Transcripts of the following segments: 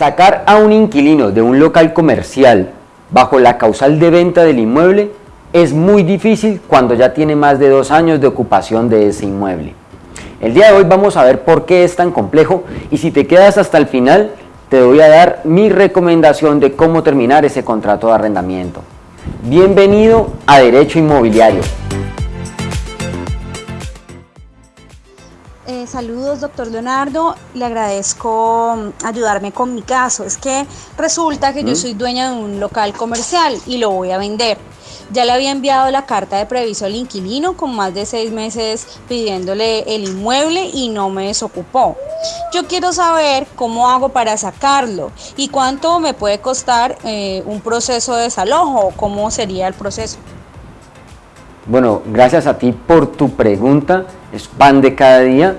Sacar a un inquilino de un local comercial bajo la causal de venta del inmueble es muy difícil cuando ya tiene más de dos años de ocupación de ese inmueble. El día de hoy vamos a ver por qué es tan complejo y si te quedas hasta el final te voy a dar mi recomendación de cómo terminar ese contrato de arrendamiento. Bienvenido a Derecho Inmobiliario. Eh, saludos, doctor Leonardo. Le agradezco mm, ayudarme con mi caso. Es que resulta que yo soy dueña de un local comercial y lo voy a vender. Ya le había enviado la carta de previso al inquilino con más de seis meses pidiéndole el inmueble y no me desocupó. Yo quiero saber cómo hago para sacarlo y cuánto me puede costar eh, un proceso de desalojo, cómo sería el proceso. Bueno, gracias a ti por tu pregunta, es pan de cada día.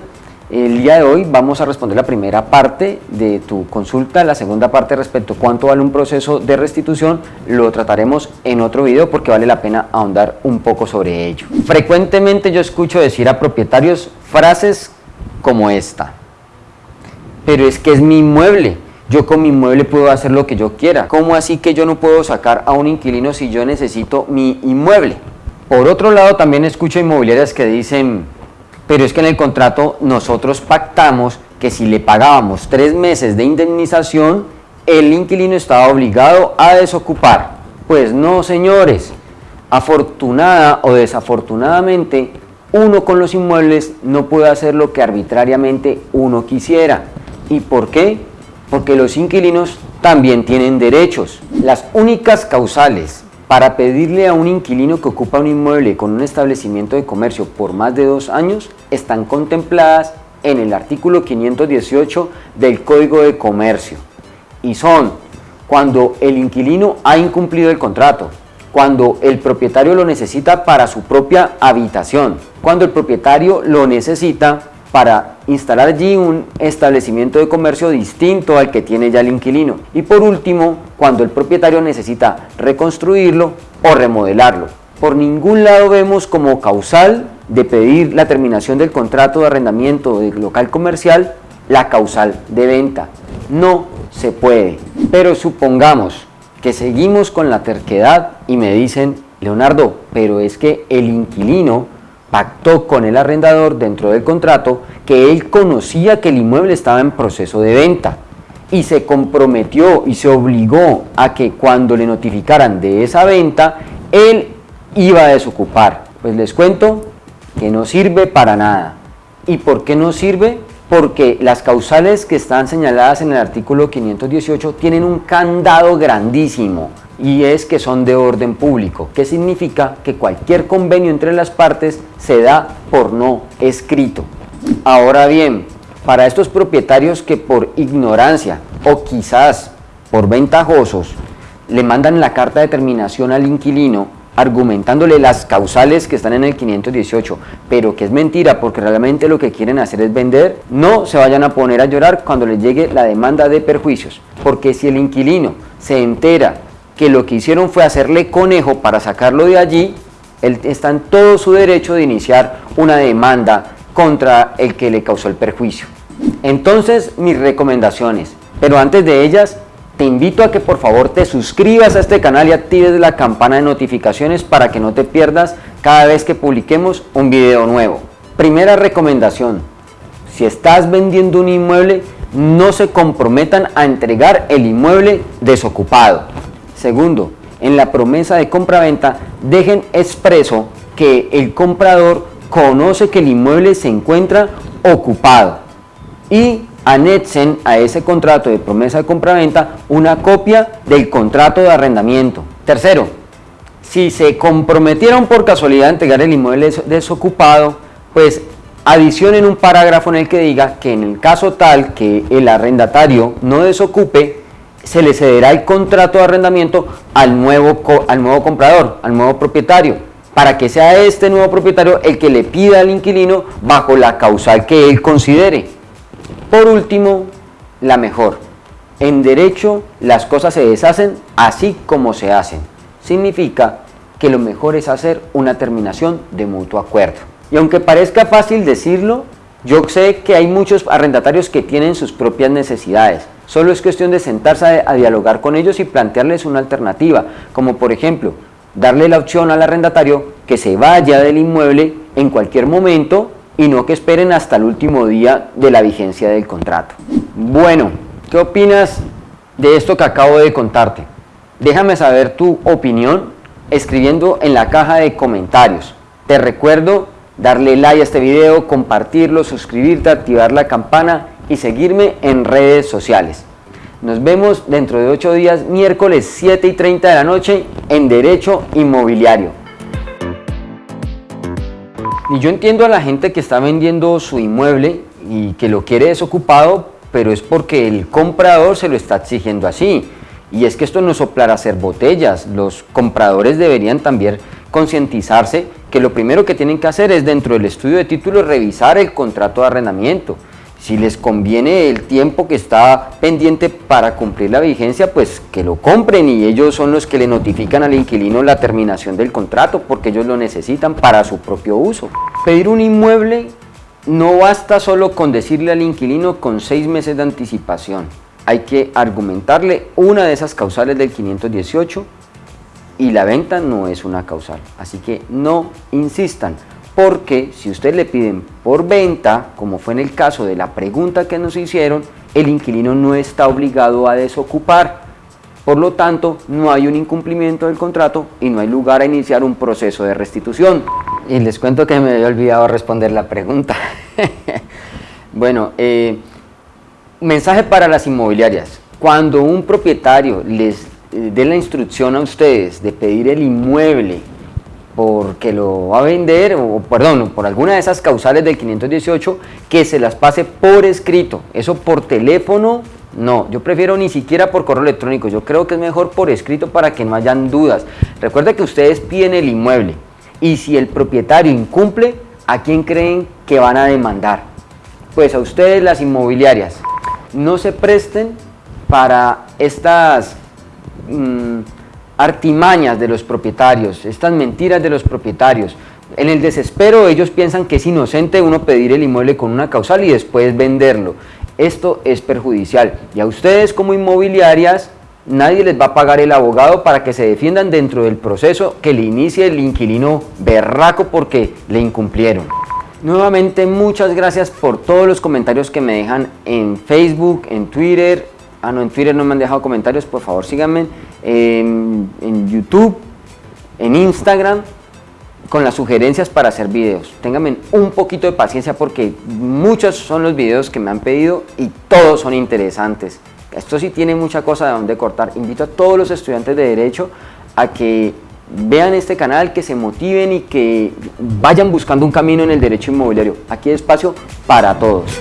El día de hoy vamos a responder la primera parte de tu consulta, la segunda parte respecto a cuánto vale un proceso de restitución, lo trataremos en otro video porque vale la pena ahondar un poco sobre ello. Frecuentemente yo escucho decir a propietarios frases como esta, pero es que es mi inmueble, yo con mi inmueble puedo hacer lo que yo quiera, ¿cómo así que yo no puedo sacar a un inquilino si yo necesito mi inmueble? Por otro lado también escucho inmobiliarias que dicen pero es que en el contrato nosotros pactamos que si le pagábamos tres meses de indemnización, el inquilino estaba obligado a desocupar. Pues no, señores. Afortunada o desafortunadamente, uno con los inmuebles no puede hacer lo que arbitrariamente uno quisiera. ¿Y por qué? Porque los inquilinos también tienen derechos. Las únicas causales para pedirle a un inquilino que ocupa un inmueble con un establecimiento de comercio por más de dos años están contempladas en el artículo 518 del Código de Comercio. Y son cuando el inquilino ha incumplido el contrato, cuando el propietario lo necesita para su propia habitación, cuando el propietario lo necesita para instalar allí un establecimiento de comercio distinto al que tiene ya el inquilino. Y por último, cuando el propietario necesita reconstruirlo o remodelarlo. Por ningún lado vemos como causal de pedir la terminación del contrato de arrendamiento del local comercial la causal de venta. No se puede. Pero supongamos que seguimos con la terquedad y me dicen, Leonardo, pero es que el inquilino pactó con el arrendador dentro del contrato que él conocía que el inmueble estaba en proceso de venta y se comprometió y se obligó a que cuando le notificaran de esa venta, él iba a desocupar. Pues les cuento que no sirve para nada. ¿Y por qué no sirve? Porque las causales que están señaladas en el artículo 518 tienen un candado grandísimo y es que son de orden público, que significa que cualquier convenio entre las partes se da por no escrito. Ahora bien, para estos propietarios que por ignorancia o quizás por ventajosos le mandan la carta de terminación al inquilino argumentándole las causales que están en el 518, pero que es mentira porque realmente lo que quieren hacer es vender, no se vayan a poner a llorar cuando les llegue la demanda de perjuicios, porque si el inquilino se entera que lo que hicieron fue hacerle conejo para sacarlo de allí, él está en todo su derecho de iniciar una demanda contra el que le causó el perjuicio. Entonces, mis recomendaciones, pero antes de ellas, te invito a que por favor te suscribas a este canal y actives la campana de notificaciones para que no te pierdas cada vez que publiquemos un video nuevo. Primera recomendación, si estás vendiendo un inmueble, no se comprometan a entregar el inmueble desocupado. Segundo, en la promesa de compra-venta dejen expreso que el comprador conoce que el inmueble se encuentra ocupado y anexen a ese contrato de promesa de compra-venta una copia del contrato de arrendamiento. Tercero, si se comprometieron por casualidad a entregar el inmueble desocupado, pues adicionen un parágrafo en el que diga que en el caso tal que el arrendatario no desocupe, se le cederá el contrato de arrendamiento al nuevo, al nuevo comprador, al nuevo propietario, para que sea este nuevo propietario el que le pida al inquilino bajo la causal que él considere. Por último, la mejor. En derecho las cosas se deshacen así como se hacen. Significa que lo mejor es hacer una terminación de mutuo acuerdo. Y aunque parezca fácil decirlo, yo sé que hay muchos arrendatarios que tienen sus propias necesidades Solo es cuestión de sentarse a, dialogar con ellos y plantearles una alternativa, como por ejemplo, darle la opción al arrendatario que se vaya del inmueble en cualquier momento y no que esperen hasta el último día de la vigencia del contrato. Bueno, ¿qué opinas de esto que acabo de contarte? Déjame saber tu opinión escribiendo en la caja de comentarios. Te recuerdo darle like a este video, compartirlo, suscribirte, activar la campana y seguirme en redes sociales. Nos vemos dentro de 8 días, miércoles 7 y 30 de la noche en Derecho Inmobiliario. Y yo entiendo a la gente que está vendiendo su inmueble y que lo quiere desocupado, pero es porque el comprador se lo está exigiendo así. Y es que esto no soplar a hacer botellas, los compradores deberían también concientizarse que lo primero que tienen que hacer es dentro del estudio de títulos revisar el contrato de arrendamiento si les conviene el tiempo que está pendiente para cumplir la vigencia, pues que lo compren y ellos son los que le notifican al inquilino la terminación del contrato porque ellos lo necesitan para su propio uso. Pedir un inmueble no basta solo con decirle al inquilino con seis meses de anticipación. Hay que argumentarle una de esas causales del 518 y la venta no es una causal. Así que no insistan porque si usted le piden por venta, como fue en el caso de la pregunta que nos hicieron, el inquilino no está obligado a desocupar. Por lo tanto, no hay un incumplimiento del contrato y no hay lugar a iniciar un proceso de restitución. Y les cuento que me había olvidado responder la pregunta. bueno, eh, mensaje para las inmobiliarias. Cuando un propietario les eh, dé la instrucción a ustedes de pedir el inmueble porque lo va a vender, o perdón, por alguna de esas causales del 518, que se las pase por escrito. Eso por teléfono, no. Yo prefiero ni siquiera por correo electrónico. Yo creo que es mejor por escrito para que no hayan dudas. Recuerda que ustedes piden el inmueble y si el propietario incumple, ¿a quién creen que van a demandar? Pues a ustedes las inmobiliarias. No se presten para estas... Mm, artimañas de los propietarios, estas mentiras de los propietarios. En el desespero ellos piensan que es inocente uno pedir el inmueble con una causal y después venderlo. Esto es perjudicial y a ustedes como inmobiliarias nadie les va a pagar el abogado para que se defiendan dentro del proceso que le inicie el inquilino berraco porque le incumplieron. Nuevamente muchas gracias por todos los comentarios que me dejan en Facebook, en Twitter, Ah, no, en Twitter no me han dejado comentarios, por favor síganme. En, YouTube, en Instagram, con las sugerencias para hacer videos. Ténganme un poquito de paciencia porque muchos son los videos que me han pedido y todos son interesantes. Esto sí tiene mucha cosa de donde cortar. Invito a todos los estudiantes de Derecho a que vean este canal, que se motiven y que vayan buscando un camino en el derecho inmobiliario. Aquí hay espacio para todos.